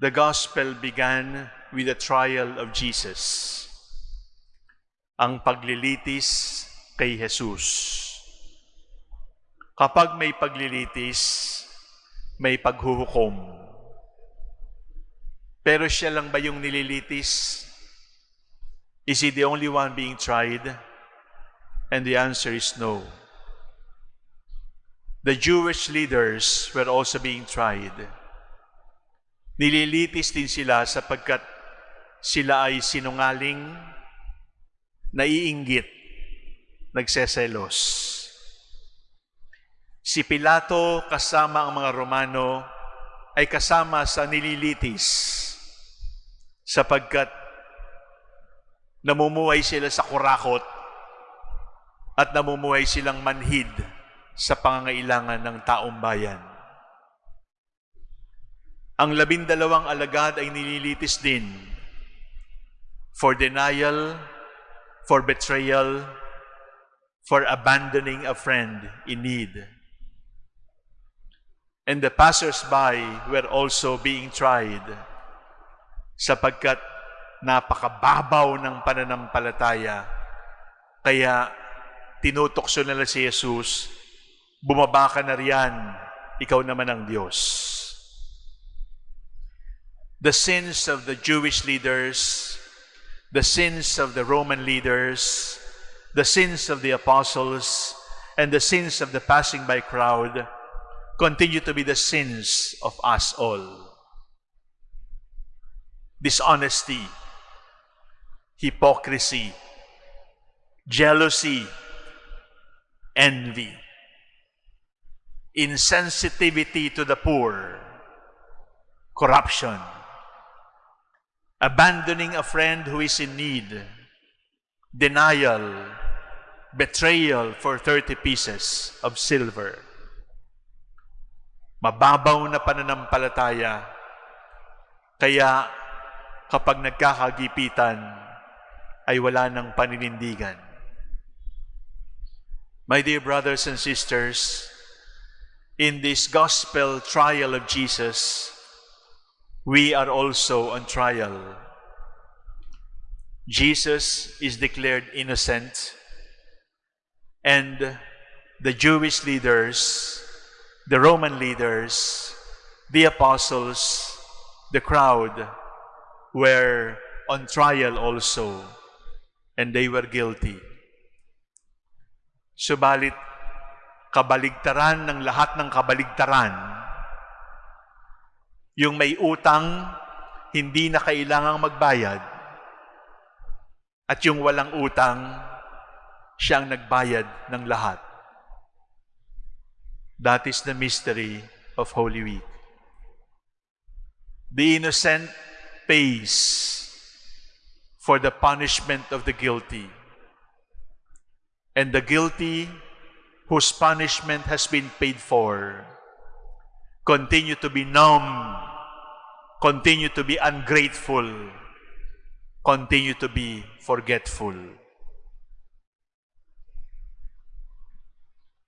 The gospel began with the trial of Jesus. Ang paglilitis kay Jesus. Kapag may paglilitis, may paghuhukom. Pero siya lang ba yung nililitis? Is he the only one being tried? And the answer is no. The Jewish leaders were also being tried. Nililitis din sila sapagkat sila ay sinungaling, naiinggit, nagseselos. Si Pilato kasama ang mga Romano ay kasama sa nililitis sapagkat namumuhay sila sa kurakot at namumuhay silang manhid sa pangangailangan ng taong bayan. Ang labindalawang alagad ay nililitis din for denial, for betrayal, for abandoning a friend in need. And the passers-by were also being tried sapagkat napakababaw ng pananampalataya. Kaya tinutokso nila si Jesus, bumaba ka na riyan, ikaw naman ang Diyos. The sins of the Jewish leaders, the sins of the Roman leaders, the sins of the apostles, and the sins of the passing by crowd continue to be the sins of us all. Dishonesty, hypocrisy, jealousy, envy, insensitivity to the poor, corruption, abandoning a friend who is in need, denial, betrayal for 30 pieces of silver. Mababaw na pananampalataya, kaya kapag nagkakagipitan, ay wala ng paninindigan. My dear brothers and sisters, in this gospel trial of Jesus, we are also on trial. Jesus is declared innocent, and the Jewish leaders, the Roman leaders, the apostles, the crowd were on trial also, and they were guilty. Subalit, kabaligtaran ng lahat ng kabaligtaran, yung may utang, hindi na kailangang magbayad, at yung walang utang, siyang nagbayad ng lahat. That is the mystery of Holy Week. The innocent pays for the punishment of the guilty. And the guilty, whose punishment has been paid for, continue to be numb, continue to be ungrateful, continue to be forgetful.